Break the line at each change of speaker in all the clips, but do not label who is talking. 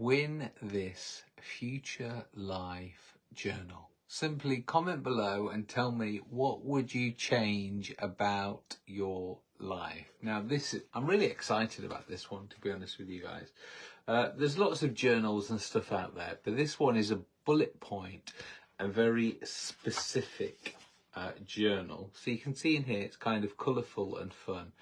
win this future life journal. Simply comment below and tell me what would you change about your life. Now this is, I'm really excited about this one to be honest with you guys. Uh, there's lots of journals and stuff out there, but this one is a bullet point, a very specific uh, journal. So you can see in here, it's kind of colourful and fun.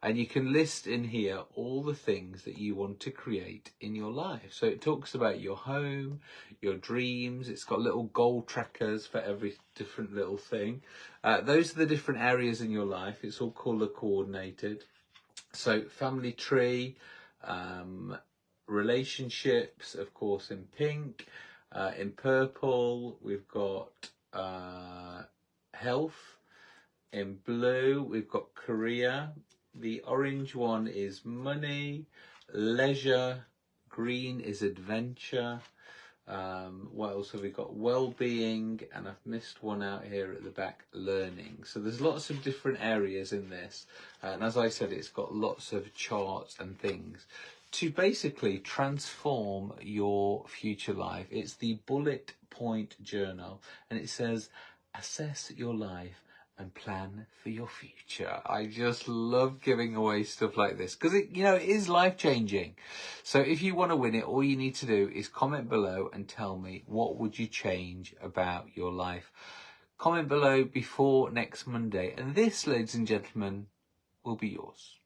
And you can list in here all the things that you want to create in your life. So it talks about your home, your dreams. It's got little goal trackers for every different little thing. Uh, those are the different areas in your life. It's all colour coordinated. So family tree, um, relationships, of course, in pink. Uh, in purple, we've got uh, health. In blue, we've got career. The orange one is money, leisure. Green is adventure. Um, what else have we got? Well-being, and I've missed one out here at the back, learning. So there's lots of different areas in this. And as I said, it's got lots of charts and things to basically transform your future life. It's the bullet point journal and it says, assess your life and plan for your future. I just love giving away stuff like this because it, you know, it is life changing. So if you want to win it, all you need to do is comment below and tell me what would you change about your life. Comment below before next Monday. And this, ladies and gentlemen, will be yours.